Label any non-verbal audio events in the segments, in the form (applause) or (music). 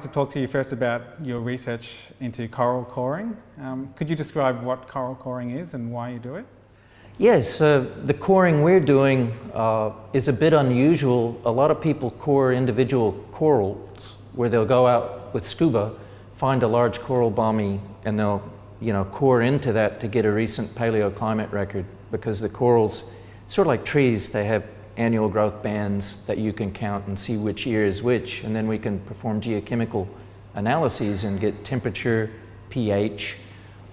wanted to talk to you first about your research into coral coring. Um, could you describe what coral coring is and why you do it? Yes, uh, the coring we're doing uh, is a bit unusual. A lot of people core individual corals where they'll go out with scuba, find a large coral bommy, and they'll you know, core into that to get a recent paleoclimate record because the corals, sort of like trees, they have annual growth bands that you can count and see which year is which, and then we can perform geochemical analyses and get temperature, pH,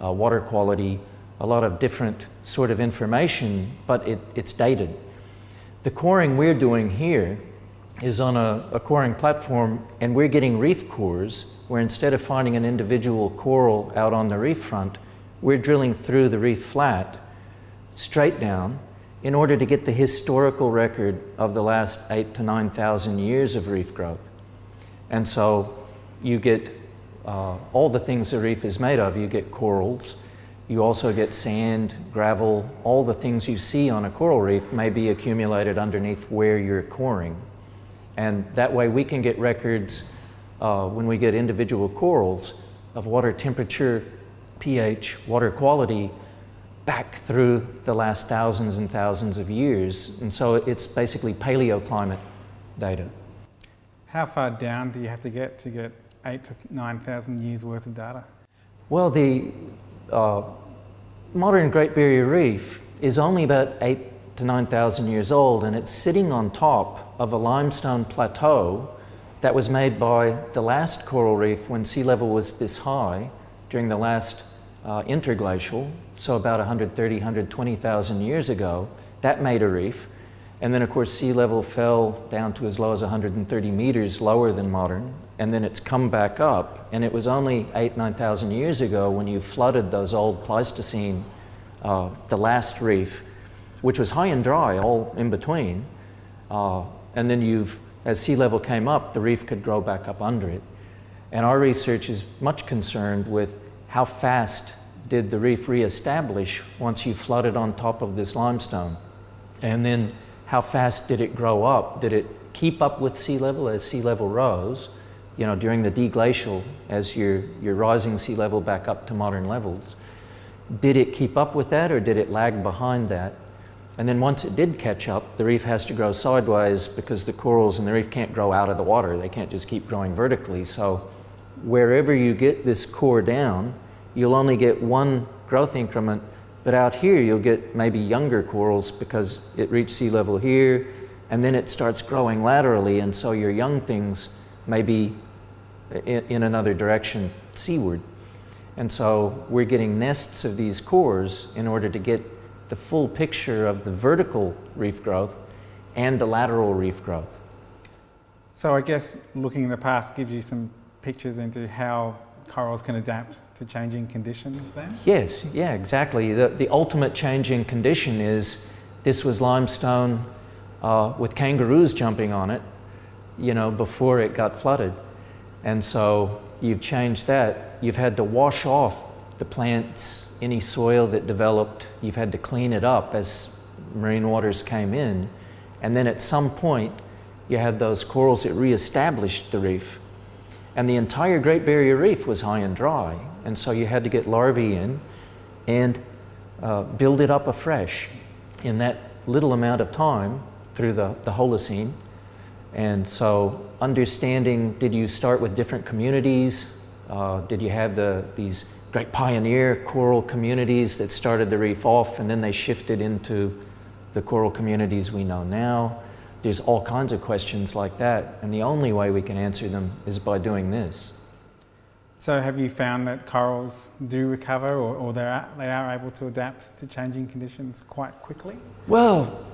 uh, water quality, a lot of different sort of information, but it, it's dated. The coring we're doing here is on a, a coring platform and we're getting reef cores where instead of finding an individual coral out on the reef front, we're drilling through the reef flat straight down in order to get the historical record of the last eight to 9,000 years of reef growth. And so you get uh, all the things the reef is made of. You get corals, you also get sand, gravel, all the things you see on a coral reef may be accumulated underneath where you're coring. And that way we can get records uh, when we get individual corals of water temperature, pH, water quality back through the last thousands and thousands of years. And so it's basically paleoclimate data. How far down do you have to get to get eight to 9,000 years worth of data? Well, the uh, modern Great Barrier Reef is only about eight to 9,000 years old and it's sitting on top of a limestone plateau that was made by the last coral reef when sea level was this high during the last uh, interglacial, so about 130, 120,000 years ago. That made a reef. And then of course sea level fell down to as low as 130 meters lower than modern and then it's come back up. And it was only eight, 9,000 years ago when you flooded those old Pleistocene, uh, the last reef, which was high and dry all in between. Uh, and then you've, as sea level came up, the reef could grow back up under it. And our research is much concerned with how fast did the reef reestablish once you flooded on top of this limestone? And then how fast did it grow up? Did it keep up with sea level as sea level rose? you know, during the deglacial, as you're, you're rising sea level back up to modern levels. Did it keep up with that or did it lag behind that? And then once it did catch up, the reef has to grow sideways because the corals in the reef can't grow out of the water. They can't just keep growing vertically. So wherever you get this core down, you'll only get one growth increment, but out here you'll get maybe younger corals because it reached sea level here, and then it starts growing laterally, and so your young things may be in, in another direction seaward. And so we're getting nests of these cores in order to get the full picture of the vertical reef growth and the lateral reef growth. So I guess looking in the past gives you some pictures into how corals can adapt to changing conditions then? Yes, yeah, exactly. The, the ultimate changing condition is this was limestone uh, with kangaroos jumping on it, you know, before it got flooded. And so you've changed that. You've had to wash off the plants, any soil that developed, you've had to clean it up as marine waters came in. And then at some point, you had those corals that reestablished the reef. And the entire Great Barrier Reef was high and dry. And so you had to get larvae in and uh, build it up afresh in that little amount of time through the, the Holocene. And so understanding, did you start with different communities? Uh, did you have the, these great pioneer coral communities that started the reef off and then they shifted into the coral communities we know now? There's all kinds of questions like that. And the only way we can answer them is by doing this. So have you found that corals do recover or, or they are able to adapt to changing conditions quite quickly? Well,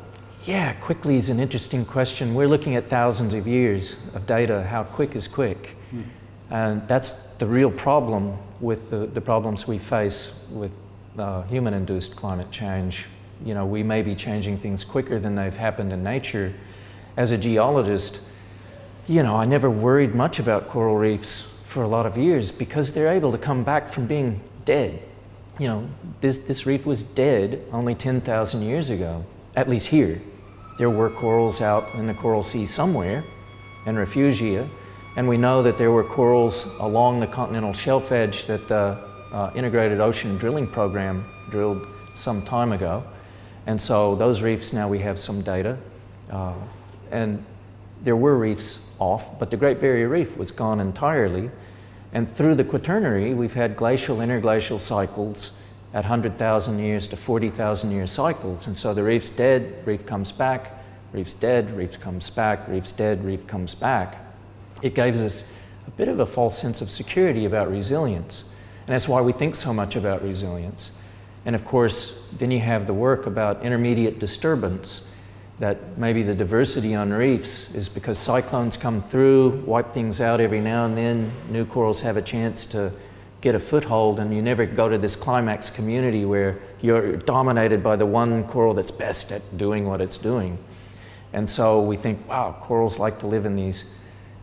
yeah, quickly is an interesting question. We're looking at thousands of years of data. How quick is quick? Mm. And that's the real problem with the, the problems we face with uh, human-induced climate change. You know, we may be changing things quicker than they've happened in nature. As a geologist, you know, I never worried much about coral reefs for a lot of years because they're able to come back from being dead. You know, this, this reef was dead only 10,000 years ago, at least here. There were corals out in the Coral Sea somewhere, and refugia, And we know that there were corals along the continental shelf edge that the uh, Integrated Ocean Drilling Program drilled some time ago. And so those reefs, now we have some data. Uh, and there were reefs off, but the Great Barrier Reef was gone entirely. And through the Quaternary, we've had glacial, interglacial cycles at 100,000 years to 40,000 year cycles. And so the reef's dead, reef comes back, reef's dead, reef comes back, reef's dead, reef comes back. It gives us a bit of a false sense of security about resilience. And that's why we think so much about resilience. And of course, then you have the work about intermediate disturbance, that maybe the diversity on reefs is because cyclones come through, wipe things out every now and then, new corals have a chance to get a foothold and you never go to this climax community where you're dominated by the one coral that's best at doing what it's doing. And so we think, wow, corals like to live in these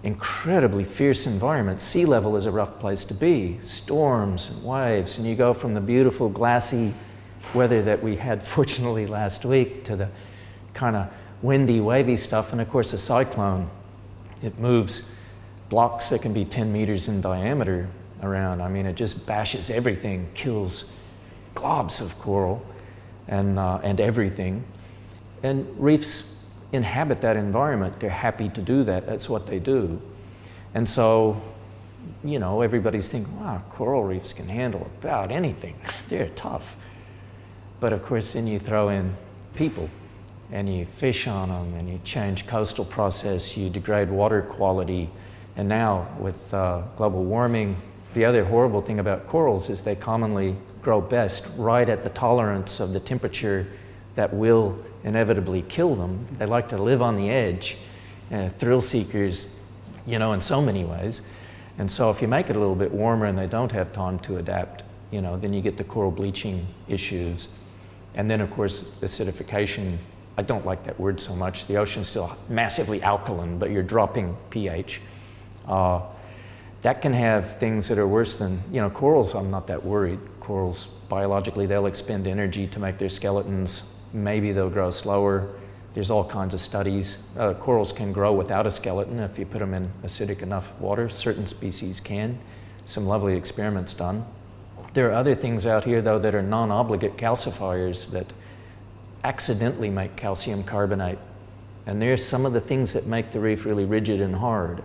incredibly fierce environments. Sea level is a rough place to be, storms and waves, and you go from the beautiful glassy weather that we had (laughs) fortunately last week to the kind of windy, wavy stuff, and of course a cyclone. It moves blocks that can be 10 meters in diameter around. I mean, it just bashes everything, kills globs of coral and, uh, and everything. And reefs inhabit that environment. They're happy to do that. That's what they do. And so, you know, everybody's thinking, wow, coral reefs can handle about anything. (laughs) They're tough. But of course, then you throw in people and you fish on them and you change coastal process, you degrade water quality. And now with uh, global warming, the other horrible thing about corals is they commonly grow best right at the tolerance of the temperature that will inevitably kill them. They like to live on the edge, uh, thrill seekers, you know, in so many ways. And so if you make it a little bit warmer and they don't have time to adapt, you know, then you get the coral bleaching issues. And then of course, acidification, I don't like that word so much. The ocean's still massively alkaline, but you're dropping pH. Uh, that can have things that are worse than, you know, corals, I'm not that worried. Corals, biologically, they'll expend energy to make their skeletons maybe they'll grow slower. There's all kinds of studies. Uh, corals can grow without a skeleton if you put them in acidic enough water. Certain species can. Some lovely experiments done. There are other things out here, though, that are non-obligate calcifiers that accidentally make calcium carbonate. And there's some of the things that make the reef really rigid and hard.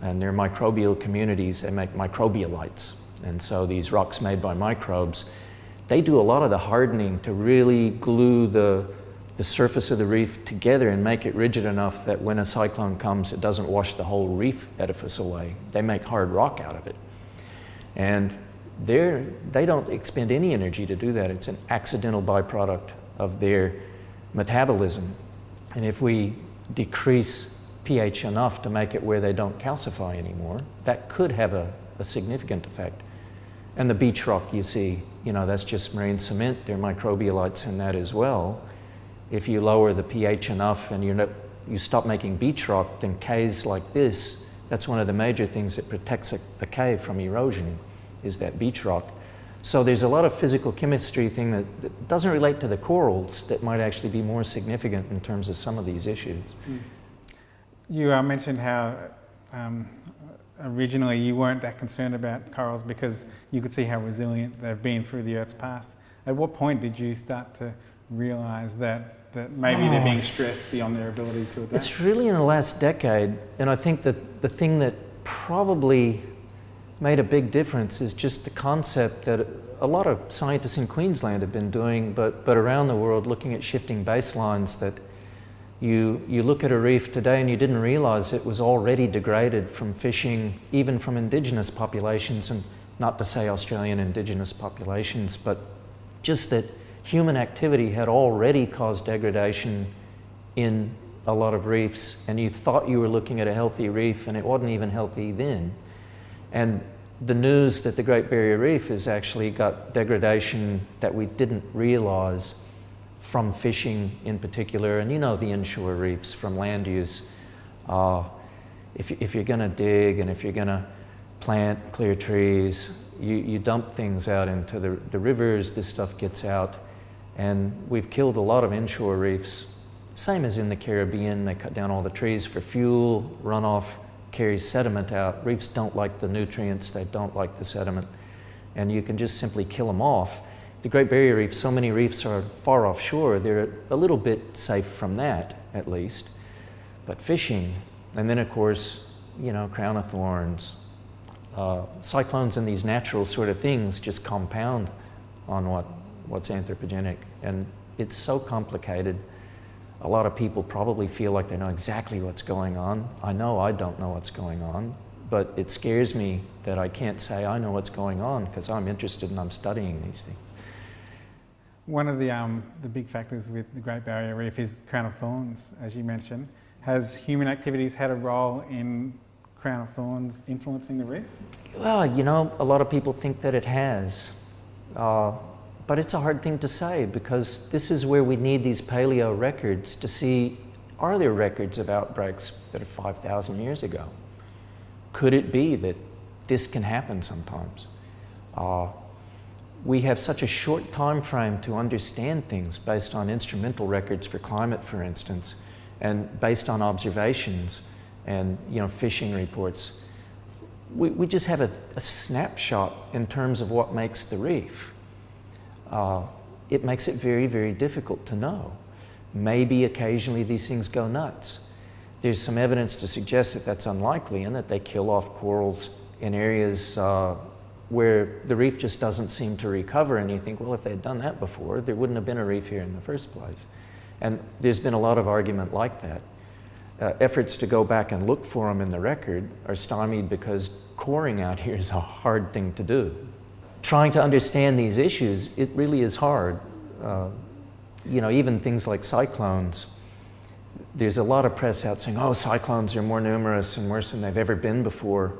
And they're microbial communities. They make microbialites. And so these rocks made by microbes they do a lot of the hardening to really glue the, the surface of the reef together and make it rigid enough that when a cyclone comes, it doesn't wash the whole reef edifice away. They make hard rock out of it. And they don't expend any energy to do that. It's an accidental byproduct of their metabolism. And if we decrease pH enough to make it where they don't calcify anymore, that could have a, a significant effect. And the beach rock you see, you know, that's just marine cement. There are microbialites in that as well. If you lower the pH enough and you you stop making beach rock, then caves like this, that's one of the major things that protects a, a cave from erosion, is that beach rock. So there's a lot of physical chemistry thing that, that, doesn't relate to the corals that might actually be more significant in terms of some of these issues. Mm. You uh, mentioned how um, originally you weren't that concerned about corals because you could see how resilient they've been through the Earth's past. At what point did you start to realize that, that maybe oh. they're being stressed beyond their ability to adapt? It's really in the last decade, and I think that the thing that probably made a big difference is just the concept that a lot of scientists in Queensland have been doing, but, but around the world looking at shifting baselines that you, you look at a reef today and you didn't realize it was already degraded from fishing, even from indigenous populations, and not to say Australian indigenous populations, but just that human activity had already caused degradation in a lot of reefs, and you thought you were looking at a healthy reef, and it wasn't even healthy then. And the news that the Great Barrier Reef has actually got degradation that we didn't realize from fishing in particular, and you know the inshore reefs from land use. Uh, if, if you're going to dig and if you're going to plant, clear trees, you, you dump things out into the, the rivers, this stuff gets out, and we've killed a lot of inshore reefs. Same as in the Caribbean, they cut down all the trees for fuel, runoff, carries sediment out. Reefs don't like the nutrients, they don't like the sediment, and you can just simply kill them off. The Great Barrier Reef, so many reefs are far offshore, they're a little bit safe from that, at least. But fishing, and then of course, you know, crown of thorns, uh, cyclones and these natural sort of things just compound on what, what's anthropogenic. And it's so complicated. A lot of people probably feel like they know exactly what's going on. I know I don't know what's going on, but it scares me that I can't say I know what's going on because I'm interested and I'm studying these things. One of the, um, the big factors with the Great Barrier Reef is crown of thorns, as you mentioned. Has human activities had a role in crown of thorns influencing the reef? Well, you know, a lot of people think that it has. Uh, but it's a hard thing to say because this is where we need these paleo records to see are there records of outbreaks that are 5,000 years ago? Could it be that this can happen sometimes? Uh, we have such a short time frame to understand things based on instrumental records for climate, for instance, and based on observations and you know fishing reports. We, we just have a, a snapshot in terms of what makes the reef. Uh, it makes it very, very difficult to know. Maybe occasionally these things go nuts. There's some evidence to suggest that that's unlikely and that they kill off corals in areas uh, where the reef just doesn't seem to recover and you think, well, if they'd done that before, there wouldn't have been a reef here in the first place. And there's been a lot of argument like that. Uh, efforts to go back and look for them in the record are stymied because coring out here is a hard thing to do. Trying to understand these issues, it really is hard. Uh, you know, even things like cyclones, there's a lot of press out saying, oh, cyclones are more numerous and worse than they've ever been before.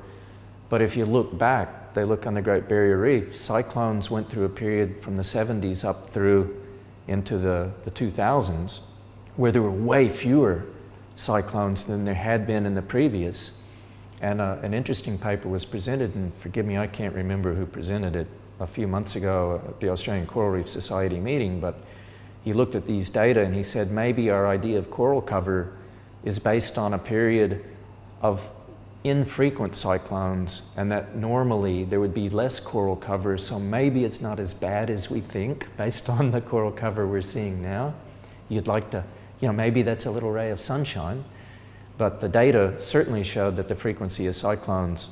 But if you look back, they look on the Great Barrier Reef, cyclones went through a period from the 70s up through into the, the 2000s where there were way fewer cyclones than there had been in the previous. And uh, an interesting paper was presented, and forgive me, I can't remember who presented it a few months ago at the Australian Coral Reef Society meeting, but he looked at these data and he said maybe our idea of coral cover is based on a period of infrequent cyclones and that normally there would be less coral cover so maybe it's not as bad as we think based (laughs) on the coral cover we're seeing now. You'd like to, you know, maybe that's a little ray of sunshine but the data certainly showed that the frequency of cyclones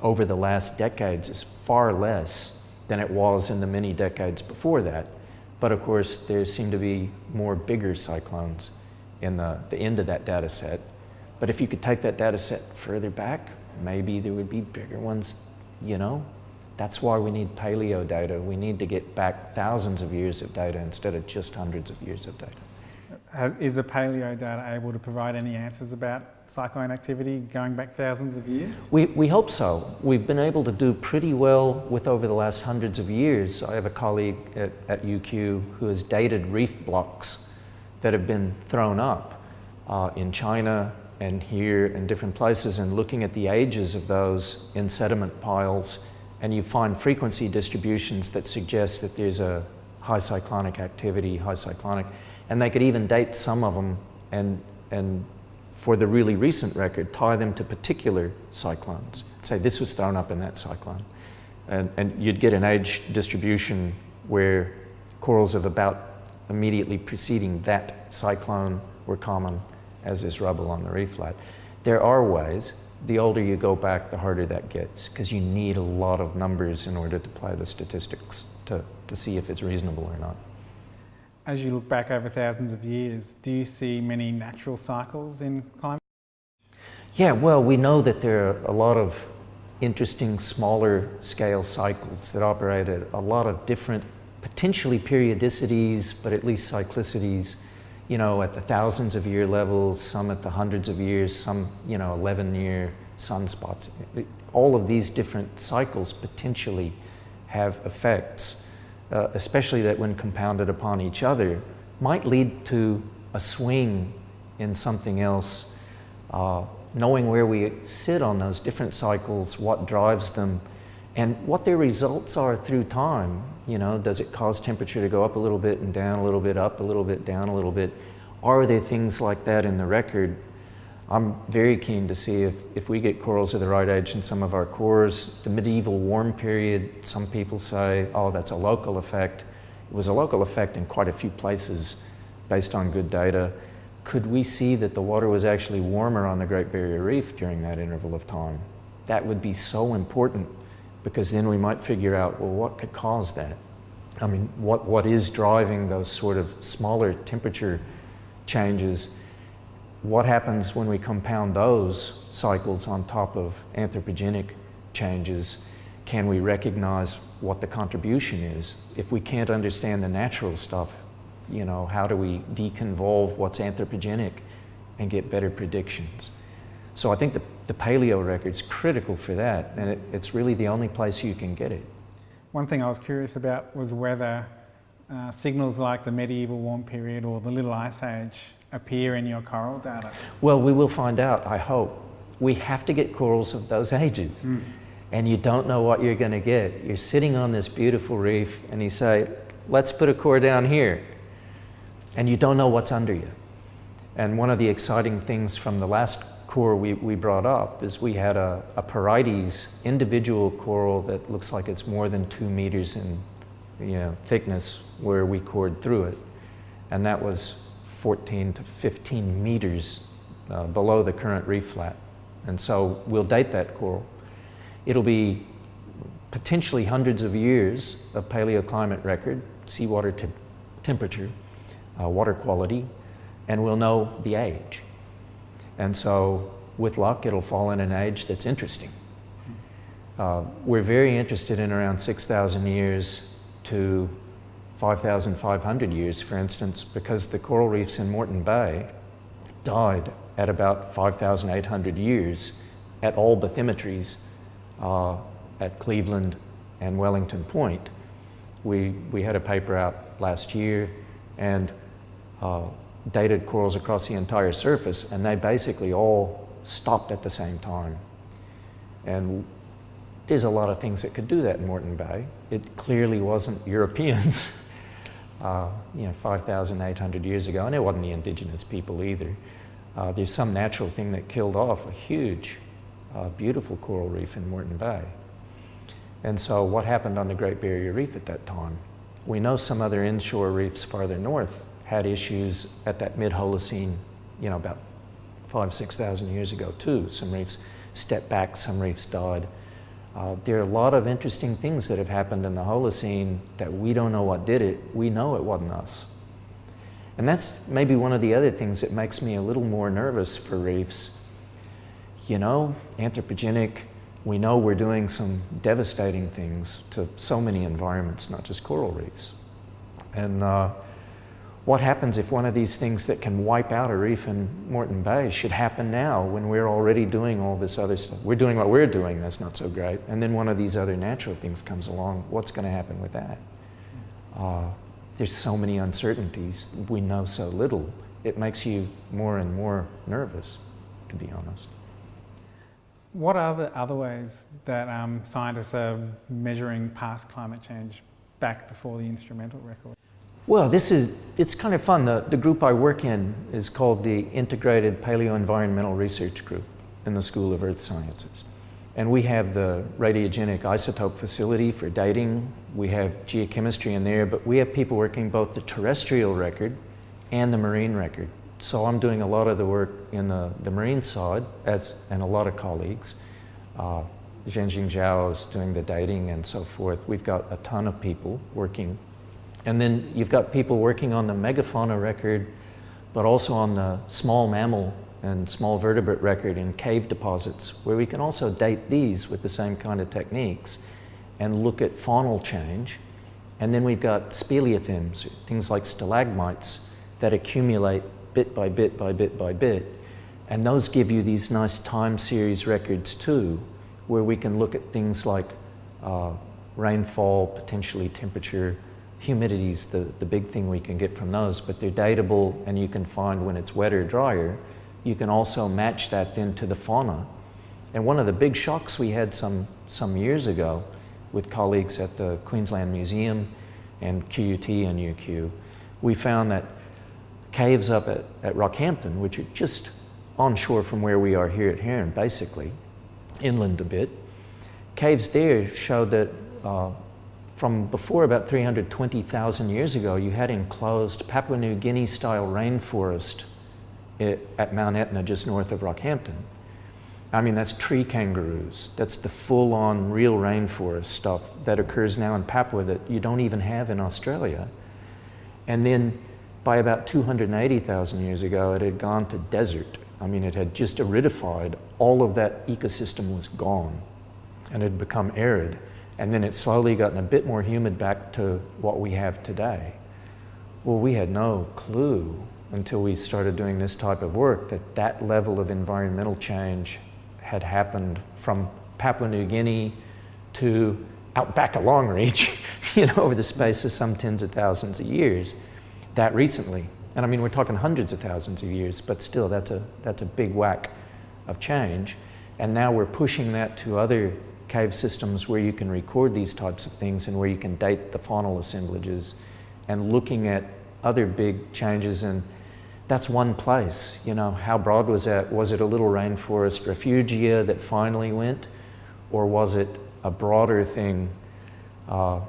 over the last decades is far less than it was in the many decades before that. But of course, there seem to be more bigger cyclones in the, the end of that data set but if you could take that data set further back, maybe there would be bigger ones, you know? That's why we need paleo data. We need to get back thousands of years of data instead of just hundreds of years of data. Is the paleo data able to provide any answers about cyclone activity going back thousands of years? We, we hope so. We've been able to do pretty well with over the last hundreds of years. I have a colleague at, at UQ who has dated reef blocks that have been thrown up uh, in China, and here in different places and looking at the ages of those in sediment piles and you find frequency distributions that suggest that there's a high cyclonic activity, high cyclonic, and they could even date some of them and, and for the really recent record, tie them to particular cyclones. Say this was thrown up in that cyclone. And, and you'd get an age distribution where corals of about immediately preceding that cyclone were common as is rubble on the reef flat. There are ways. The older you go back, the harder that gets because you need a lot of numbers in order to play the statistics to, to see if it's reasonable or not. As you look back over thousands of years, do you see many natural cycles in climate? Yeah, well, we know that there are a lot of interesting smaller scale cycles that operate at a lot of different potentially periodicities, but at least cyclicities you know, at the thousands of year levels, some at the hundreds of years, some, you know, 11 year sunspots. All of these different cycles potentially have effects, uh, especially that when compounded upon each other, might lead to a swing in something else. Uh, knowing where we sit on those different cycles, what drives them, and what their results are through time. You know, does it cause temperature to go up a little bit and down a little bit, up a little bit, down a little bit? Are there things like that in the record? I'm very keen to see if, if we get corals of the right age in some of our cores. The medieval warm period, some people say, oh, that's a local effect. It was a local effect in quite a few places based on good data. Could we see that the water was actually warmer on the Great Barrier Reef during that interval of time? That would be so important because then we might figure out, well, what could cause that? I mean, what, what is driving those sort of smaller temperature changes? What happens when we compound those cycles on top of anthropogenic changes? Can we recognize what the contribution is? If we can't understand the natural stuff, you know, how do we deconvolve what's anthropogenic and get better predictions? So I think the, the paleo record's critical for that, and it, it's really the only place you can get it. One thing I was curious about was whether uh, signals like the medieval warm period or the Little Ice Age appear in your coral data? Well, we will find out, I hope. We have to get corals of those ages. Mm. And you don't know what you're going to get. You're sitting on this beautiful reef and you say, let's put a core down here. And you don't know what's under you. And one of the exciting things from the last core we, we brought up is we had a, a Porites individual coral that looks like it's more than two meters in you know, thickness where we cored through it. And that was 14 to 15 meters uh, below the current reef flat. And so we'll date that coral. It'll be potentially hundreds of years of paleoclimate record, seawater te temperature, uh, water quality, and we'll know the age. And so with luck, it'll fall in an age that's interesting. Uh, we're very interested in around 6,000 years to 5,500 years, for instance, because the coral reefs in Moreton Bay died at about 5,800 years at all bathymetries uh, at Cleveland and Wellington Point. We, we had a paper out last year and uh, dated corals across the entire surface, and they basically all stopped at the same time. And there's a lot of things that could do that in Moreton Bay. It clearly wasn't (laughs) Europeans. Uh, you know, 5,800 years ago, and it wasn't the indigenous people either. Uh, there's some natural thing that killed off a huge, uh, beautiful coral reef in Moreton Bay. And so what happened on the Great Barrier Reef at that time? We know some other inshore reefs farther north had issues at that mid-Holocene, you know, about five, 6,000 years ago too. Some reefs stepped back, some reefs died. Uh, there are a lot of interesting things that have happened in the Holocene that we don't know what did it. We know it wasn't us. And that's maybe one of the other things that makes me a little more nervous for reefs. You know, anthropogenic, we know we're doing some devastating things to so many environments, not just coral reefs. And uh, what happens if one of these things that can wipe out a reef in Moreton Bay should happen now when we're already doing all this other stuff? We're doing what we're doing, that's not so great. And then one of these other natural things comes along, what's going to happen with that? Uh, there's so many uncertainties, we know so little. It makes you more and more nervous, to be honest. What are the other ways that um, scientists are measuring past climate change back before the instrumental record? Well, this is, it's kind of fun. The, the group I work in is called the Integrated Paleoenvironmental Research Group in the School of Earth Sciences. And we have the radiogenic isotope facility for dating. We have geochemistry in there, but we have people working both the terrestrial record and the marine record. So I'm doing a lot of the work in the, the marine side, as, and a lot of colleagues. Uh, Jian-xin Zhao is doing the dating and so forth. We've got a ton of people working and then you've got people working on the megafauna record, but also on the small mammal and small vertebrate record in cave deposits, where we can also date these with the same kind of techniques and look at faunal change. And then we've got speleothems, things like stalagmites that accumulate bit by bit by bit by bit. And those give you these nice time series records too, where we can look at things like uh, rainfall, potentially temperature, humidity is the, the big thing we can get from those, but they're datable and you can find when it's wetter, drier. You can also match that then to the fauna. And one of the big shocks we had some, some years ago with colleagues at the Queensland Museum and QUT and UQ, we found that caves up at, at Rockhampton, which are just onshore from where we are here at Heron, basically, inland a bit. Caves there showed that uh, from before about 320,000 years ago, you had enclosed Papua New Guinea style rainforest at Mount Etna, just north of Rockhampton. I mean, that's tree kangaroos. That's the full on real rainforest stuff that occurs now in Papua that you don't even have in Australia. And then by about 280,000 years ago, it had gone to desert. I mean, it had just aridified. All of that ecosystem was gone and it had become arid. And then it slowly gotten a bit more humid back to what we have today. Well, we had no clue until we started doing this type of work that that level of environmental change had happened from Papua New Guinea to out back a long reach, (laughs) you know, over the space of some tens of thousands of years, that recently. And I mean, we're talking hundreds of thousands of years, but still, that's a, that's a big whack of change. And now we're pushing that to other cave systems where you can record these types of things and where you can date the faunal assemblages and looking at other big changes and that's one place. You know, how broad was that? Was it a little rainforest refugia that finally went? Or was it a broader thing? Uh,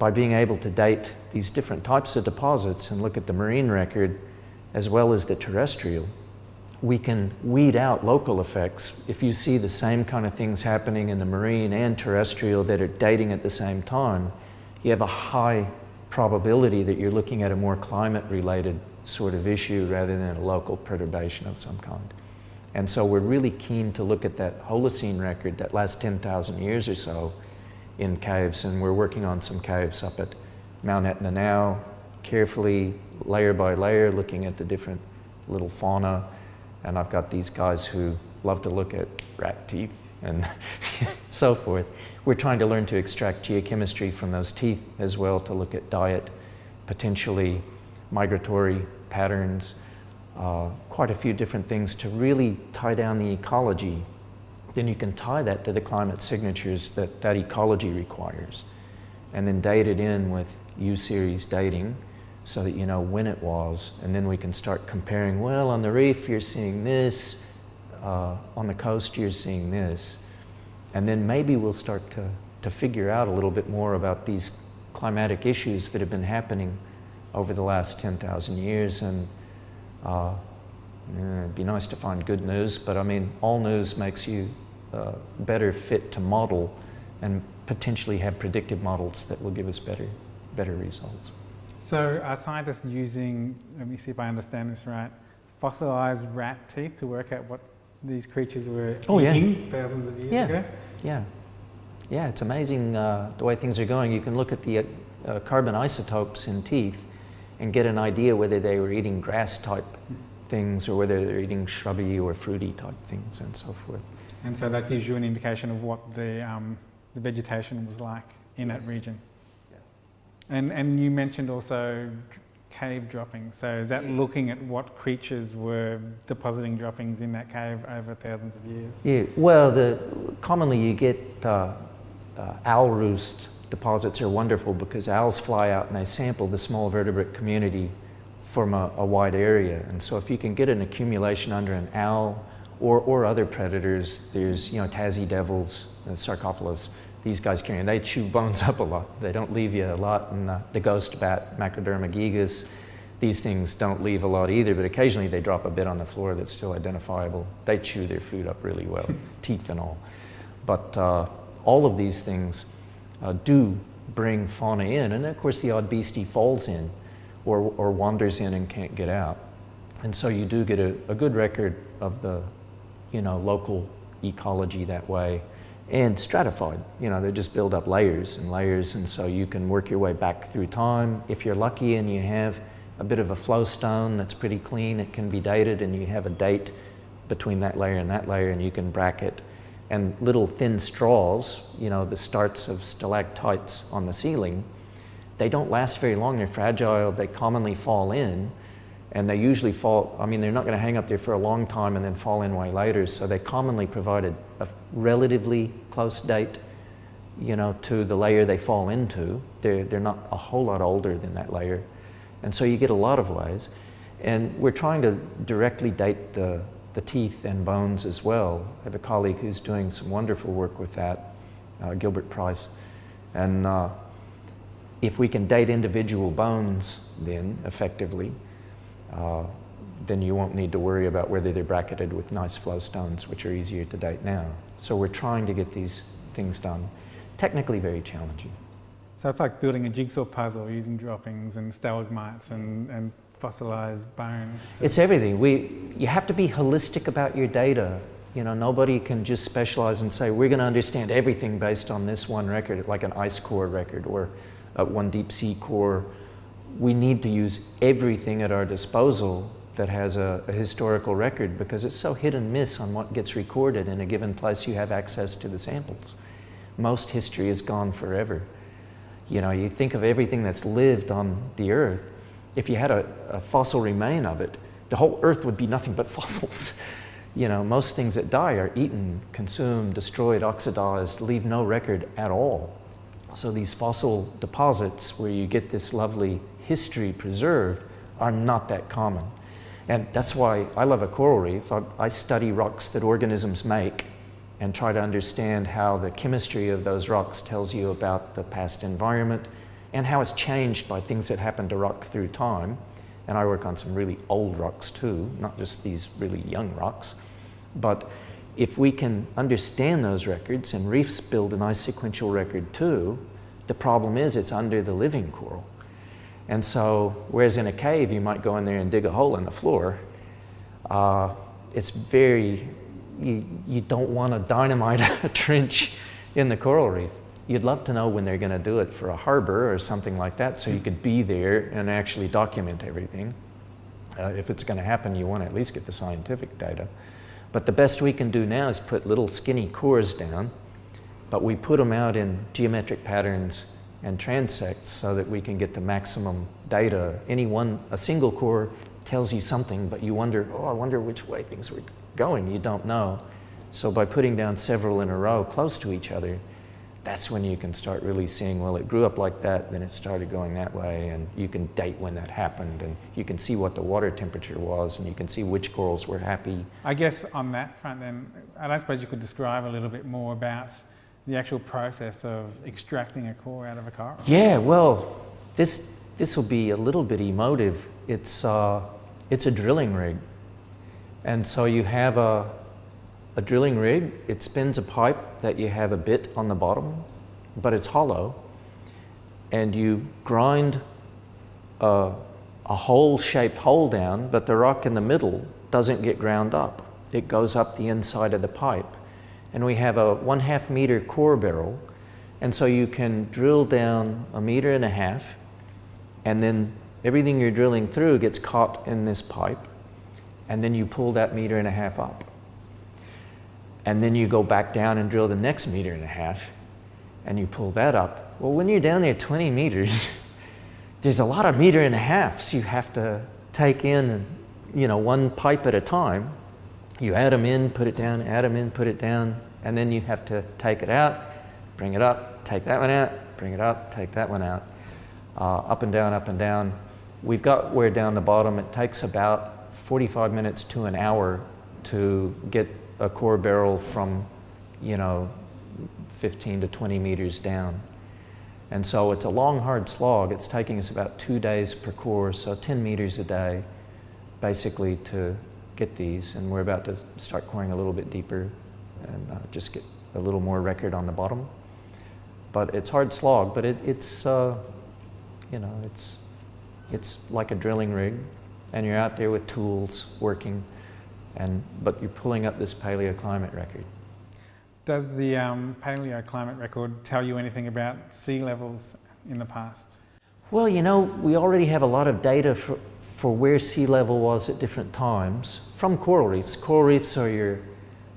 by being able to date these different types of deposits and look at the marine record as well as the terrestrial, we can weed out local effects. If you see the same kind of things happening in the marine and terrestrial that are dating at the same time, you have a high probability that you're looking at a more climate related sort of issue rather than a local perturbation of some kind. And so we're really keen to look at that Holocene record, that last 10,000 years or so in caves, and we're working on some caves up at Mount Etna now, carefully, layer by layer, looking at the different little fauna. And I've got these guys who love to look at rat teeth and (laughs) so forth. We're trying to learn to extract geochemistry from those teeth as well to look at diet, potentially migratory patterns, uh, quite a few different things to really tie down the ecology. Then you can tie that to the climate signatures that that ecology requires and then date it in with U-series dating so that you know when it was and then we can start comparing, well on the reef you're seeing this, uh, on the coast you're seeing this. And then maybe we'll start to, to figure out a little bit more about these climatic issues that have been happening over the last 10,000 years. And uh, it'd be nice to find good news, but I mean, all news makes you uh, better fit to model and potentially have predictive models that will give us better, better results. So are scientists using, let me see if I understand this right, fossilized rat teeth to work out what these creatures were oh, eating yeah. thousands of years yeah. ago? Yeah. Yeah, it's amazing uh, the way things are going. You can look at the uh, carbon isotopes in teeth and get an idea whether they were eating grass type things or whether they're eating shrubby or fruity type things and so forth. And so that gives you an indication of what the, um, the vegetation was like in yes. that region. And, and you mentioned also cave droppings. So is that yeah. looking at what creatures were depositing droppings in that cave over thousands of years? Yeah, well, the, commonly you get uh, uh, owl roost deposits are wonderful because owls fly out and they sample the small vertebrate community from a, a, wide area. And so if you can get an accumulation under an owl or, or other predators, there's, you know, Tassie devils, uh, Sarcophilus, these guys carry, and they chew bones (laughs) up a lot. They don't leave you a lot. And uh, the ghost bat, Macroderma gigas, these things don't leave a lot either, but occasionally they drop a bit on the floor that's still identifiable. They chew their food up really well, (laughs) teeth and all. But uh, all of these things uh, do bring fauna in. And of course, the odd beastie falls in or, or wanders in and can't get out. And so you do get a, a good record of the you know, local ecology that way and stratified. You know, they just build up layers and layers, and so you can work your way back through time. If you're lucky and you have a bit of a flowstone that's pretty clean, it can be dated, and you have a date between that layer and that layer, and you can bracket and little thin straws, you know, the starts of stalactites on the ceiling, they don't last very long. They're fragile. They commonly fall in. And they usually fall, I mean, they're not going to hang up there for a long time and then fall in way later. So they commonly provide a, a relatively close date, you know, to the layer they fall into. They're, they're not a whole lot older than that layer. And so you get a lot of layers. And we're trying to directly date the the teeth and bones as well. I have a colleague who's doing some wonderful work with that, uh, Gilbert Price. And uh, if we can date individual bones then effectively, uh, then you won't need to worry about whether they're bracketed with nice flow stones, which are easier to date now. So we're trying to get these things done. Technically very challenging. So it's like building a jigsaw puzzle using droppings and stalagmites and, and fossilized bones. It's everything. We, you have to be holistic about your data. You know, nobody can just specialize and say, we're going to understand everything based on this one record, like an ice core record or uh, one deep sea core. We need to use everything at our disposal that has a, a, historical record because it's so hit and miss on what gets recorded in a given place you have access to the samples. Most history is gone forever. You know, you think of everything that's lived on the earth, if you had a, a fossil remain of it, the whole earth would be nothing but (laughs) fossils. you know, most things that die are eaten, consumed, destroyed, oxidized, leave no record at all. So these fossil deposits where you get this lovely history preserved are not that common. And that's why I love a coral reef. I, I, study rocks that organisms make and try to understand how the chemistry of those rocks tells you about the past environment and how it's changed by things that happen to rock through time. And I work on some really old rocks too, not just these really young rocks. But if we can understand those records, and reefs build a nice sequential record too, the problem is it's under the living coral. And so, whereas in a cave you might go in there and dig a hole in the floor, uh, it's very, you, you don't want to dynamite a (laughs) trench in the coral reef. You'd love to know when they're going to do it for a harbor or something like that so you could be there and actually document everything. Uh, if it's going to happen, you want to at least get the scientific data. But the best we can do now is put little skinny cores down, but we put them out in geometric patterns and transects so that we can get the maximum data. Any one, a single core tells you something, but you wonder, oh, I wonder which way things were going. You don't know. So by putting down several in a row close to each other, that's when you can start really seeing, well, it grew up like that, then it started going that way, and you can date when that happened, and you can see what the water temperature was, and you can see which corals were happy. I guess on that front then, and I suppose you could describe a little bit more about the actual process of extracting a core out of a coral? Yeah, well, this this will be a little bit emotive. It's uh, it's a drilling rig, and so you have a a drilling rig. It spins a pipe that you have a bit on the bottom, but it's hollow, and you grind a, a hole-shaped hole down, but the rock in the middle doesn't get ground up. It goes up the inside of the pipe and we have a one half meter core barrel. And so you can drill down a meter and a half, and then everything you're drilling through gets caught in this pipe, and then you pull that meter and a half up. And then you go back down and drill the next meter and a half, and you pull that up. Well, when you're down there 20 meters, (laughs) there's a lot of meter and a halves you have to take in, you know, one pipe at a time. You add them in, put it down, add them in, put it down, and then you have to take it out, bring it up, take that one out, bring it up, take that one out, uh, up and down, up and down. We've got where down the bottom it takes about 45 minutes to an hour to get a core barrel from, you know, 15 to 20 meters down. And so it's a long, hard slog. It's taking us about two days per core, so 10 meters a day, basically, to get these. And we're about to start coring a little bit deeper and uh, just get a little more record on the bottom. But it's hard slog, but it, it's, uh, you know, it's, it's like a drilling rig and you're out there with tools working, and, but you're pulling up this paleoclimate record. Does the um, paleoclimate record tell you anything about sea levels in the past? Well, you know, we already have a lot of data for, for where sea level was at different times from coral reefs. Coral reefs are your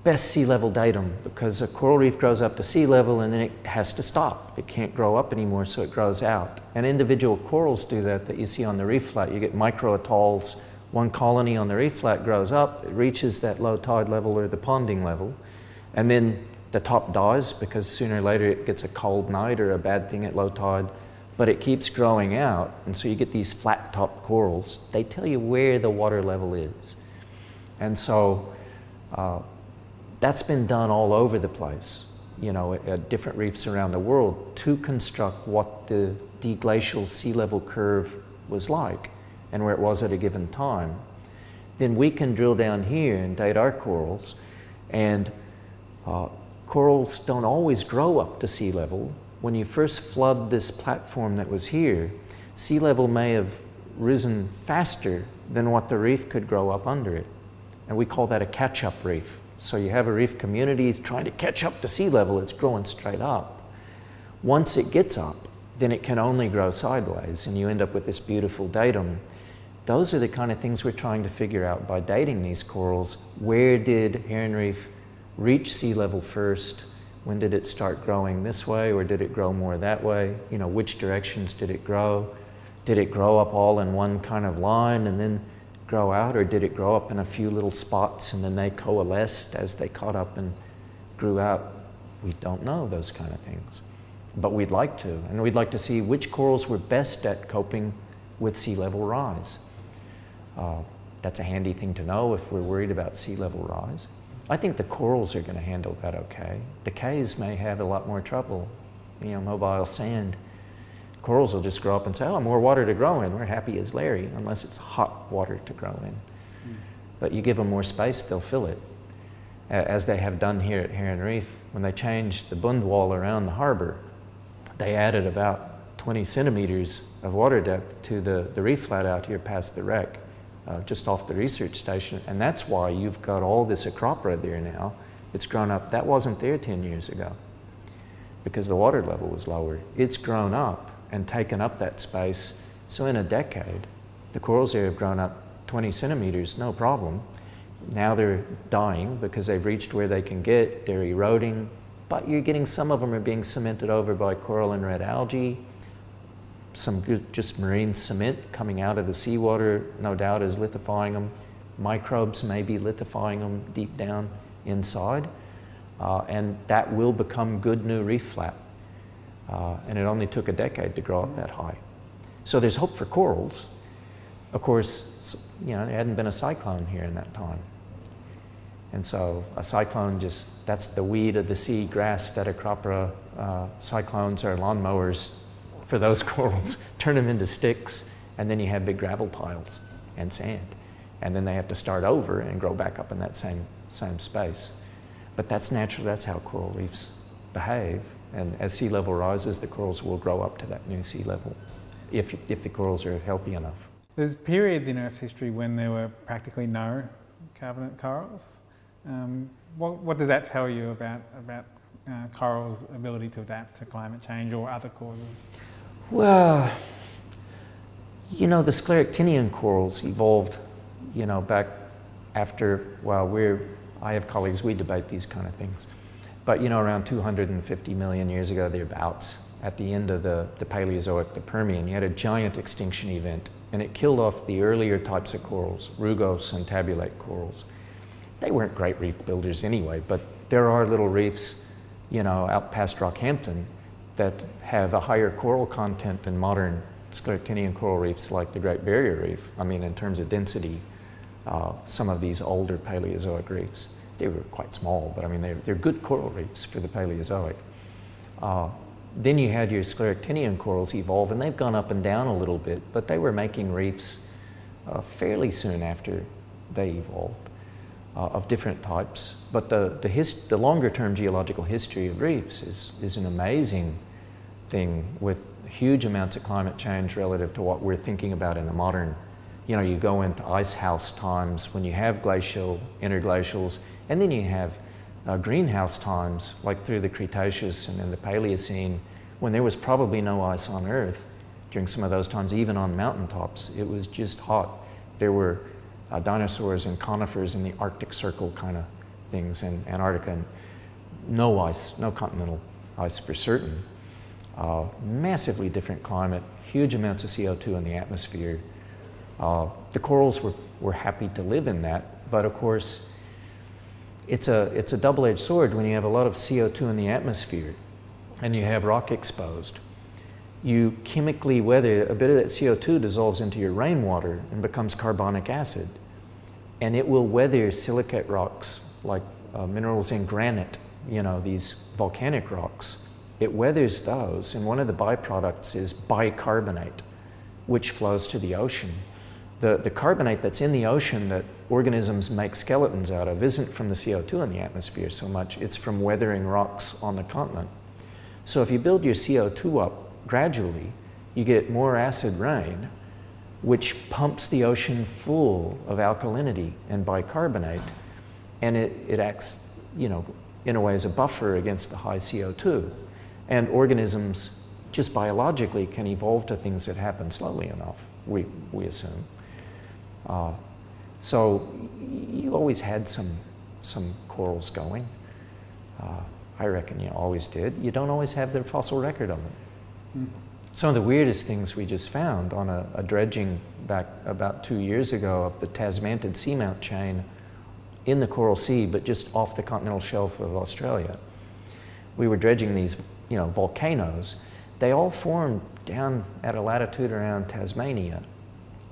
best sea level datum because a coral reef grows up to sea level and then it has to stop. It can't grow up anymore, so it grows out. And individual corals do that that you see on the reef flat. You get micro atolls. One colony on the reef flat grows up, it reaches that low tide level or the ponding level, and then the top dies because sooner or later it gets a cold night or a bad thing at low tide, but it keeps growing out. And so you get these flat top corals. They tell you where the water level is. And so Uh, that's been done all over the place, you know, at, at different reefs around the world to construct what the deglacial sea level curve was like and where it was at a given time. Then we can drill down here and date our corals and uh, corals don't always grow up to sea level. When you first flood this platform that was here, sea level may have risen faster than what the reef could grow up under it. And we call that a catch-up reef. So you have a reef community trying to catch up to sea level, it's growing straight up. Once it gets up, then it can only grow sideways and you end up with this beautiful datum. Those are the kind of things we're trying to figure out by dating these corals. Where did Heron Reef reach sea level first? When did it start growing this way or did it grow more that way? You know, which directions did it grow? Did it grow up all in one kind of line and then grow out or did it grow up in a few little spots and then they coalesced as they caught up and grew out? We don't know those kind of things, but we'd like to. And we'd like to see which corals were best at coping with sea level rise. Uh, that's a handy thing to know if we're worried about sea level rise. I think the corals are going to handle that okay. The cays may have a lot more trouble. You know, mobile sand. Corals will just grow up and say, oh, more water to grow in. We're happy as Larry, unless it's hot water to grow in. Mm. But you give them more space, they'll fill it. As they have done here at Heron Reef, when they changed the bund wall around the harbor, they added about 20 centimeters of water depth to the, the reef flat out here past the wreck uh, just off the research station. And that's why you've got all this Acropora there now. It's grown up. That wasn't there 10 years ago because the water level was lower. It's grown up and taken up that space. So in a decade, the corals there have grown up 20 centimeters, no problem. Now they're dying because they've reached where they can get, they're eroding, but you're getting some of them are being cemented over by coral and red algae some good, just marine cement coming out of the seawater, no doubt, is lithifying them. Microbes may be lithifying them deep down inside. Uh, and that will become good new reef flat. Uh, and it only took a decade to grow up that high. So there's hope for corals. Of course, you know, there hadn't been a cyclone here in that time. And so a cyclone just, that's the weed of the sea, grass, Staudicoroptera. Uh, cyclones are lawnmowers for those (laughs) corals, turn them into sticks, and then you have big gravel piles and sand. And then they have to start over and grow back up in that same, same space. But that's natural, that's how coral reefs behave. And as sea level rises, the corals will grow up to that new sea level if, if the corals are healthy enough. There's periods in Earth's history when there were practically no carbonate corals. Um, what, what, does that tell you about, about uh, corals' ability to adapt to climate change or other causes? Well, you know, the scleractinian corals evolved, you know, back after, well, we're, I have colleagues, we debate these kind of things. But, you know, around 250 million years ago, thereabouts, at the end of the, the Paleozoic, the Permian, you had a giant extinction event, and it killed off the earlier types of corals, rugose and tabulate corals. They weren't great reef builders anyway, but there are little reefs, you know, out past Rockhampton that have a higher coral content than modern scleractinian coral reefs like the Great Barrier Reef. I mean, in terms of density, uh, some of these older Paleozoic reefs, they were quite small, but I mean, they're, they're good coral reefs for the Paleozoic. Uh, then you had your scleractinian corals evolve, and they've gone up and down a little bit, but they were making reefs uh, fairly soon after they evolved uh, of different types. But the, the, the longer term geological history of reefs is, is an amazing thing with huge amounts of climate change relative to what we're thinking about in the modern. You know, you go into ice house times when you have glacial, interglacials, and then you have uh, greenhouse times like through the Cretaceous and then the Paleocene when there was probably no ice on Earth during some of those times, even on mountaintops. It was just hot. There were uh, dinosaurs and conifers in the Arctic Circle kind of things in Antarctica. And no ice, no continental ice for certain. Uh, massively different climate, huge amounts of CO2 in the atmosphere. Uh, the corals were, were happy to live in that, but of course, it's a, it's a double-edged sword when you have a lot of CO2 in the atmosphere and you have rock exposed. You chemically weather, a bit of that CO2 dissolves into your rainwater and becomes carbonic acid. And it will weather silicate rocks like uh, minerals in granite, you know, these volcanic rocks, it weathers those, and one of the byproducts is bicarbonate, which flows to the ocean. The, the carbonate that's in the ocean that organisms make skeletons out of isn't from the CO2 in the atmosphere so much, it's from weathering rocks on the continent. So if you build your CO2 up gradually, you get more acid rain, which pumps the ocean full of alkalinity and bicarbonate, and it, it acts, you know, in a way as a buffer against the high CO2. And organisms, just biologically, can evolve to things that happen slowly enough, we, we assume. Uh, so you always had some, some corals going. Uh, I reckon you always did. You don't always have the fossil record of them. Mm. Some of the weirdest things we just found on a, a, dredging back about two years ago of the Tasmantid seamount chain in the Coral Sea, but just off the continental shelf of Australia. We were dredging these, you know, volcanoes. They all formed down at a latitude around Tasmania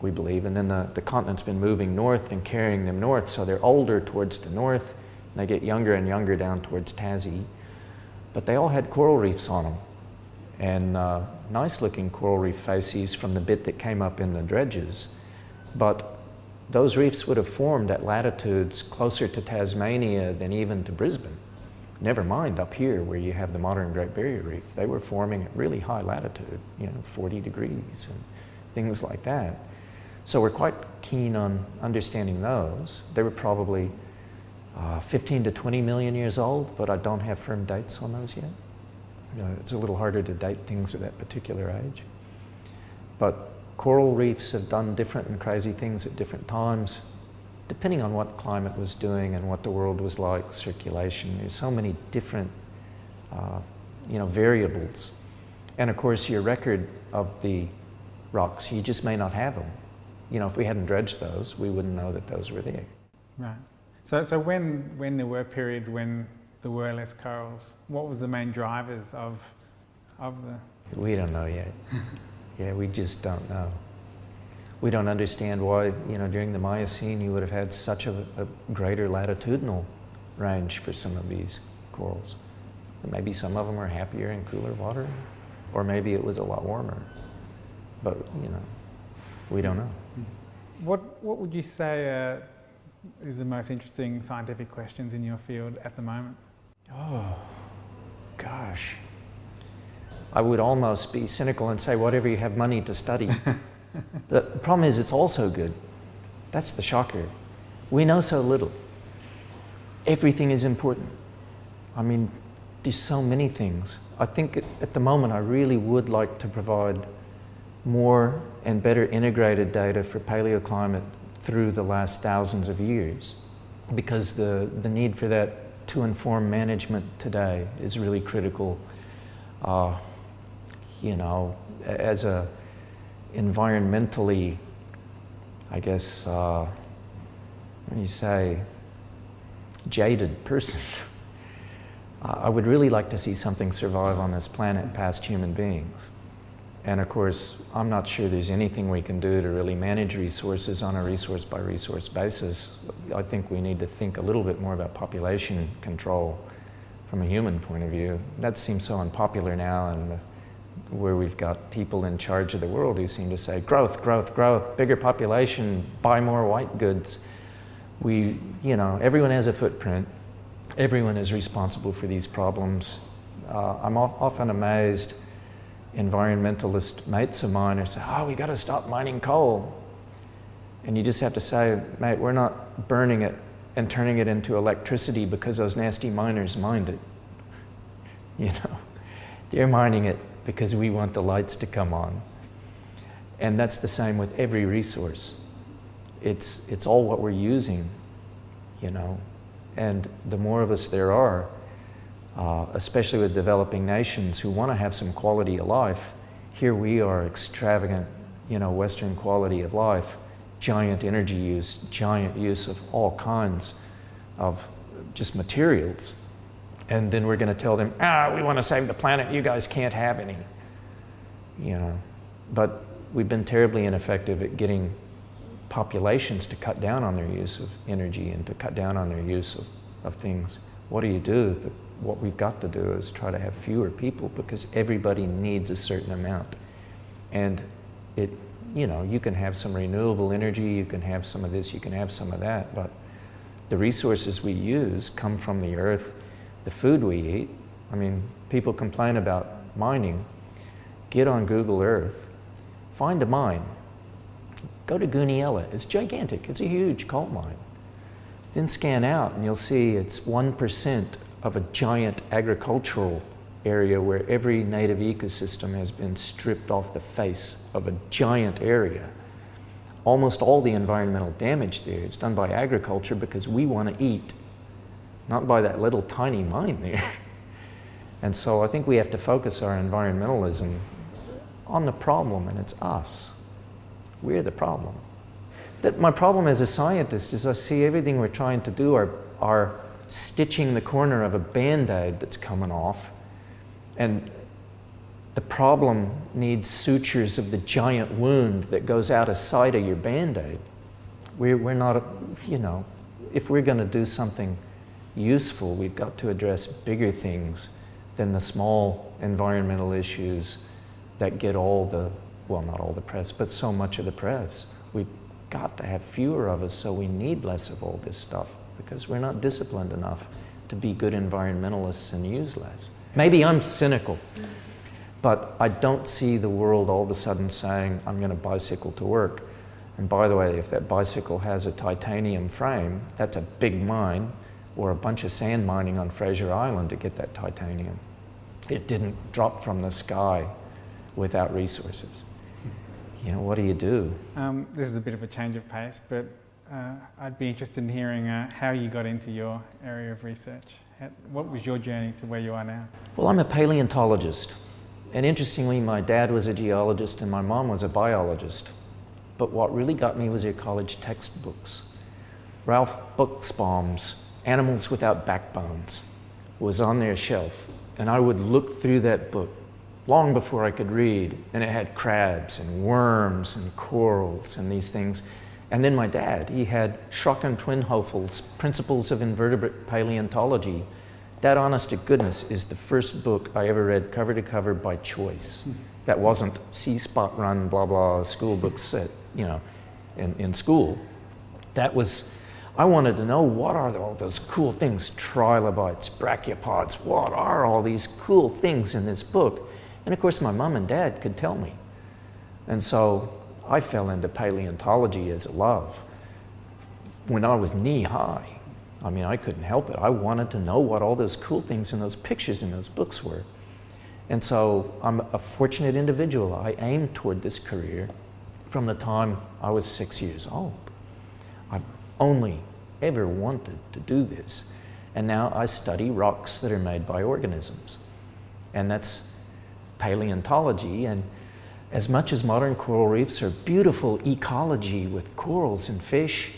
we believe. And then the, the continent's been moving north and carrying them north, so they're older towards the north, and they get younger and younger down towards Tassie. But they all had coral reefs on them, and uh, nice looking coral reef facies from the bit that came up in the dredges. But those reefs would have formed at latitudes closer to Tasmania than even to Brisbane. Never mind up here where you have the modern Great Barrier Reef. They were forming at really high latitude, you know, 40 degrees and things like that. So we're quite keen on understanding those. They were probably uh, 15 to 20 million years old, but I don't have firm dates on those yet. You know, it's a little harder to date things at that particular age. But coral reefs have done different and crazy things at different times, depending on what climate was doing and what the world was like, circulation. There's so many different, uh, you know, variables. And of course, your record of the rocks, you just may not have them you know, if we hadn't dredged those, we wouldn't know that those were there. Right. So, so when, when there were periods when there were less corals, what was the main drivers of, of the? We don't know yet. (laughs) yeah, we just don't know. We don't understand why, you know, during the Miocene you would have had such a, a greater latitudinal range for some of these corals. Maybe some of them are happier in cooler water, or maybe it was a lot warmer. But, you know, we don't know. What, what would you say uh, is the most interesting scientific questions in your field at the moment? Oh, gosh. I would almost be cynical and say whatever you have money to study. (laughs) the problem is it's also good. That's the shocker. We know so little. Everything is important. I mean, there's so many things. I think at the moment I really would like to provide more and better integrated data for paleoclimate through the last thousands of years because the, the need for that to inform management today is really critical. Uh, you know, as a environmentally, I guess, uh, when you say jaded person, (laughs) I would really like to see something survive on this planet past human beings. And of course, I'm not sure there's anything we can do to really manage resources on a resource by resource basis. I think we need to think a little bit more about population control from a human point of view. That seems so unpopular now and where we've got people in charge of the world who seem to say growth, growth, growth, bigger population, buy more white goods. We, you know, everyone has a footprint. Everyone is responsible for these problems. Uh, I'm often amazed environmentalist mates of mine say, oh, we got to stop mining coal. And you just have to say, mate, we're not burning it and turning it into electricity because those nasty miners mined it. (laughs) You know, they're mining it because we want the lights to come on. And that's the same with every resource. It's, it's all what we're using, you know. And the more of us there are, uh, especially with developing nations who want to have some quality of life. Here we are, extravagant, you know, Western quality of life, giant energy use, giant use of all kinds of just materials. And then we're going to tell them, ah, we want to save the planet, you guys can't have any. You know, but we've been terribly ineffective at getting populations to cut down on their use of energy and to cut down on their use of of things. What do you do? The, what we've got to do is try to have fewer people because everybody needs a certain amount. And it, you know, you can have some renewable energy, you can have some of this, you can have some of that, but the resources we use come from the earth, the food we eat. I mean, people complain about mining. Get on Google Earth, find a mine, go to Goonyella. It's gigantic, it's a huge coal mine. Then scan out and you'll see it's 1% of a giant agricultural area where every native ecosystem has been stripped off the face of a giant area. Almost all the environmental damage there is done by agriculture because we want to eat, not by that little tiny mine there. (laughs) And so I think we have to focus our environmentalism on the problem, and it's us. We're the problem. That my problem as a scientist is I see everything we're trying to do are, are stitching the corner of a band-aid that's coming off. And the problem needs sutures of the giant wound that goes out of sight of your band-aid. We're, we're not, you know, if we're going to do something useful, we've got to address bigger things than the small environmental issues that get all the, well, not all the press, but so much of the press. We've got to have fewer of us, so we need less of all this stuff because we're not disciplined enough to be good environmentalists and use less. Maybe I'm cynical, but I don't see the world all of a sudden saying, I'm going to bicycle to work. And by the way, if that bicycle has a titanium frame, that's a big mine, or a bunch of sand mining on Fraser Island to get that titanium. It didn't drop from the sky without resources. You know, what do you do? Um, this is a bit of a change of pace, but uh, I'd be interested in hearing uh, how you got into your area of research. How, what was your journey to where you are now? Well, I'm a paleontologist. And interestingly, my dad was a geologist and my mom was a biologist. But what really got me was your college textbooks. Ralph Buchsbaum's Animals Without Backbones was on their shelf. And I would look through that book long before I could read. And it had crabs and worms and corals and these things. And then my dad, he had Shrock and Twenhofel's Principles of Invertebrate Paleontology. That, honest to goodness, is the first book I ever read cover to cover by choice. That wasn't see spot run, blah, blah, school books at, you know, in, in school. That was, I wanted to know what are all those cool things, trilobites, brachiopods, what are all these cool things in this book? And of course, my mom and dad could tell me. And so I fell into paleontology as a love when I was knee high. I mean, I couldn't help it. I wanted to know what all those cool things in those pictures in those books were. And so I'm a fortunate individual. I aimed toward this career from the time I was six years old. Only ever wanted to do this. And now I study rocks that are made by organisms. And that's paleontology. And as much as modern coral reefs are beautiful ecology with corals and fish,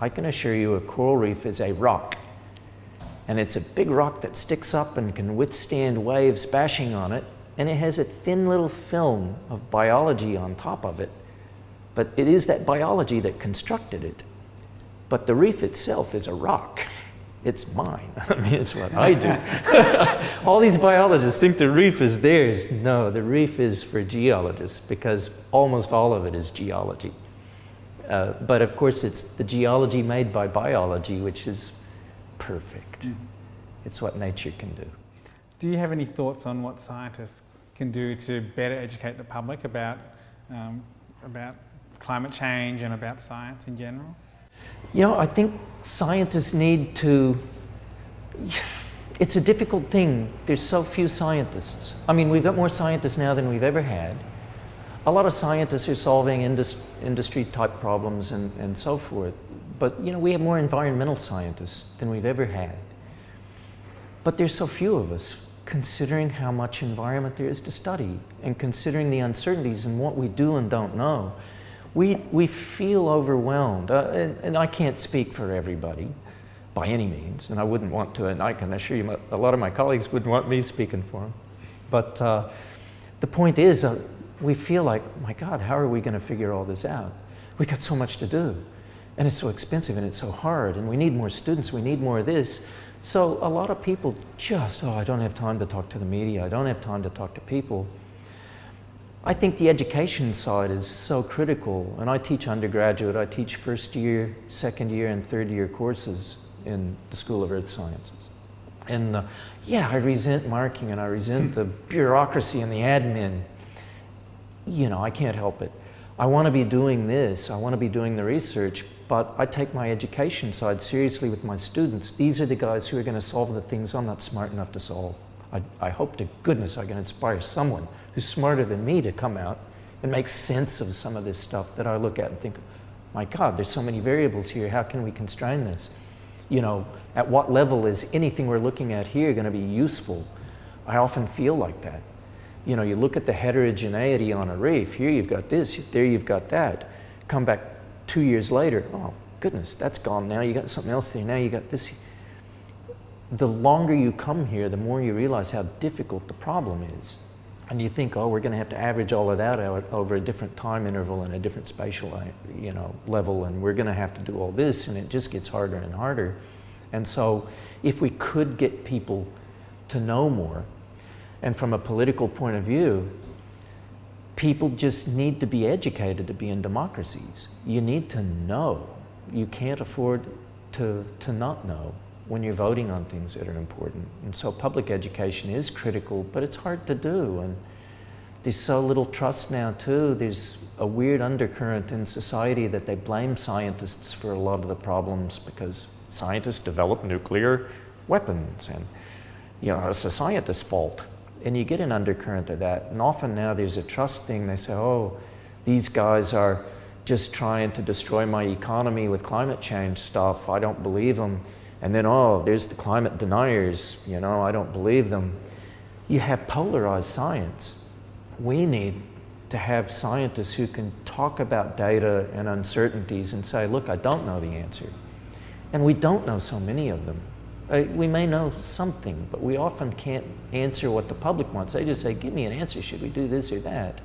I can assure you a coral reef is a rock. And it's a big rock that sticks up and can withstand waves bashing on it, and it has a thin little film of biology on top of it. But it is that biology that constructed it. But the reef itself is a rock it's mine. (laughs) I mean, it's what I do. (laughs) All these biologists think the reef is theirs. No, the reef is for geologists because almost all of it is geology. Uh, but of course, it's the geology made by biology, which is perfect. Mm. It's what nature can do. Do you have any thoughts on what scientists can do to better educate the public about, um, about climate change and about science in general? You know, I think scientists need to, it's a difficult thing. There's so few scientists. I mean, we've got more scientists now than we've ever had. A lot of scientists are solving indus industry type problems and, and so forth. But, you know, we have more environmental scientists than we've ever had. But there's so few of us considering how much environment there is to study and considering the uncertainties and what we do and don't know we, we feel overwhelmed. Uh, and, and, I can't speak for everybody by any means, and I wouldn't want to, and I can assure you a lot of my colleagues wouldn't want me speaking for them. But uh, the point is, uh, we feel like, my God, how are we going to figure all this out? We've got so much to do. And it's so expensive and it's so hard and we need more students, we need more of this. So a lot of people just, oh, I don't have time to talk to the media, I don't have time to talk to people. I think the education side is so critical, and I teach undergraduate, I teach first year, second year, and third year courses in the School of Earth Sciences. And uh, yeah, I resent marking and I resent the bureaucracy and the admin. You know, I can't help it. I want to be doing this, I want to be doing the research, but I take my education side seriously with my students. These are the guys who are going to solve the things I'm not smart enough to solve. I, I hope to goodness I can inspire someone who's smarter than me to come out and make sense of some of this stuff that I look at and think, my God, there's so many variables here. How can we constrain this? You know, at what level is anything we're looking at here going to be useful? I often feel like that. You know, you look at the heterogeneity on a reef. Here you've got this, there you've got that. Come back two years later, oh, goodness, that's gone now. You got something else there. Now you got this. The longer you come here, the more you realize how difficult the problem is and you think, oh, we're going to have to average all of that out over a different time interval and a different spatial uh, you know, level, and we're going to have to do all this, and it just gets harder and harder. And so if we could get people to know more, and from a political point of view, people just need to be educated to be in democracies. You need to know. You can't afford to, to not know when you're voting on things that are important. And so public education is critical, but it's hard to do. And there's so little trust now too. There's a weird undercurrent in society that they blame scientists for a lot of the problems because scientists develop nuclear weapons and you know, it's a scientist's fault. And you get an undercurrent of that. And often now there's a trust thing. They say, oh, these guys are just trying to destroy my economy with climate change stuff. I don't believe them. And then, oh, there's the climate deniers, you know, I don't believe them. You have polarized science. We need to have scientists who can talk about data and uncertainties and say, look, I don't know the answer. And we don't know so many of them. Uh, we may know something, but we often can't answer what the public wants. They just say, give me an answer, should we do this or that?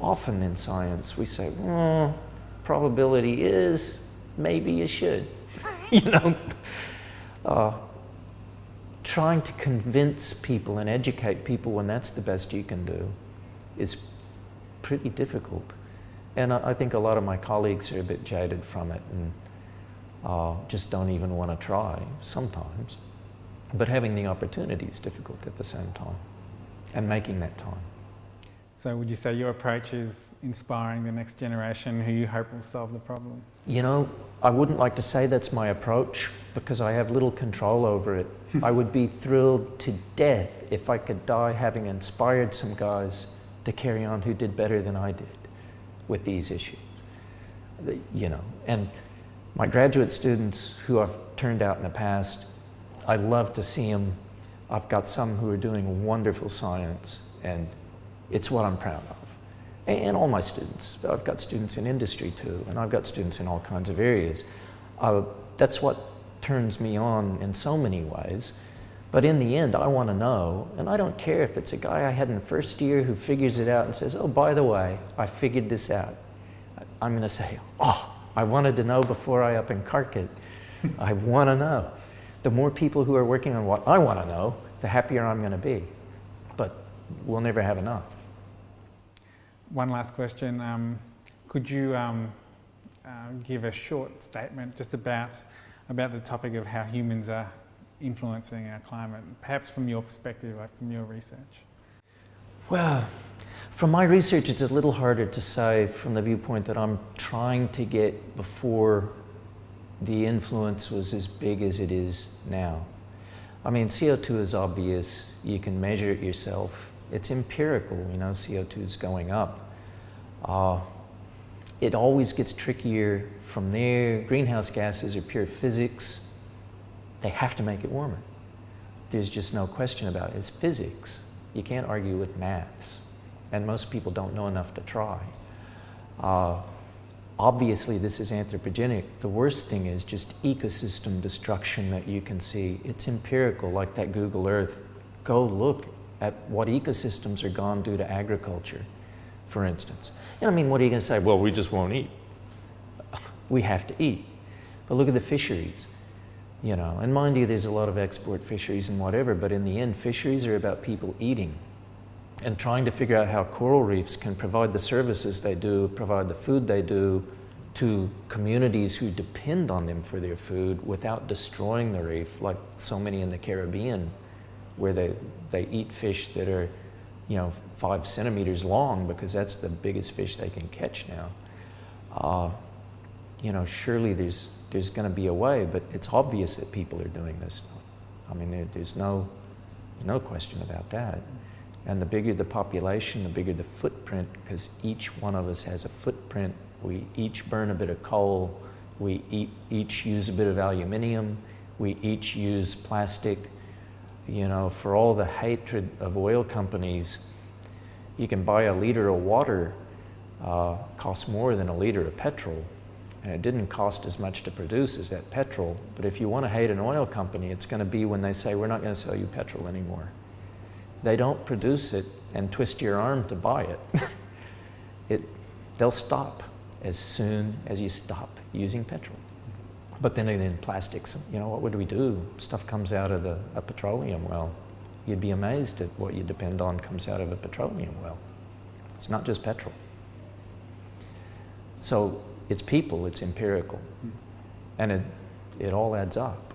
Often in science, we say, well, probability is, maybe you should. (laughs) you know, uh, trying to convince people and educate people when that's the best you can do is pretty difficult. And I, I think a lot of my colleagues are a bit jaded from it and uh, just don't even want to try sometimes. But having the opportunity is difficult at the same time and making that time. So would you say your approach is inspiring the next generation who you hope will solve the problem? You know, I wouldn't like to say that's my approach because I have little control over it. Hmm. I would be thrilled to death if I could die having inspired some guys to carry on who did better than I did with these issues. You know, and my graduate students who I've turned out in the past, I love to see them. I've got some who are doing wonderful science and it's what I'm proud of. And all my students. I've got students in industry too, and I've got students in all kinds of areas. Uh, that's what turns me on in so many ways. But in the end, I want to know, and I don't care if it's a guy I had in first year who figures it out and says, oh, by the way, I figured this out. I'm going to say, oh, I wanted to know before I up and cark it. I want to know. The more people who are working on what I want to know, the happier I'm going to be. But we'll never have enough. One last question. Um, could you um, uh, give a short statement just about, about the topic of how humans are influencing our climate, perhaps from your perspective, like from your research? Well, from my research, it's a little harder to say from the viewpoint that I'm trying to get before the influence was as big as it is now. I mean, CO2 is obvious. You can measure it yourself it's empirical, you know, CO2 is going up. Uh, it always gets trickier from there. Greenhouse gases are pure physics. They have to make it warmer. There's just no question about it. It's physics. You can't argue with maths. And most people don't know enough to try. Uh, obviously, this is anthropogenic. The worst thing is just ecosystem destruction that you can see. It's empirical, like that Google Earth. Go look at what ecosystems are gone due to agriculture, for instance. And I mean, what are you going to say? Well, we just won't eat. (laughs) we have to eat. But look at the fisheries, you know, and mind you, there's a lot of export fisheries and whatever, but in the end, fisheries are about people eating and trying to figure out how coral reefs can provide the services they do, provide the food they do to communities who depend on them for their food without destroying the reef, like so many in the Caribbean, where they, they eat fish that are, you know, five centimeters long because that's the biggest fish they can catch now. Uh, you know, surely there's, there's going to be a way, but it's obvious that people are doing this. I mean, there, there's no, no question about that. And the bigger the population, the bigger the footprint, because each one of us has a footprint. We each burn a bit of coal. We each use a bit of aluminium. We each use plastic. You know, for all the hatred of oil companies, you can buy a liter of water, uh, costs more than a liter of petrol. And it didn't cost as much to produce as that petrol. But if you want to hate an oil company, it's going to be when they say, we're not going to sell you petrol anymore they don't produce it and twist your arm to buy it. (laughs) it they'll stop as soon as you stop using petrol. But then in plastics, you know, what would we do? Stuff comes out of the, a petroleum well. You'd be amazed at what you depend on comes out of a petroleum well. It's not just petrol. So it's people, it's empirical. Hmm. And it, it all adds up.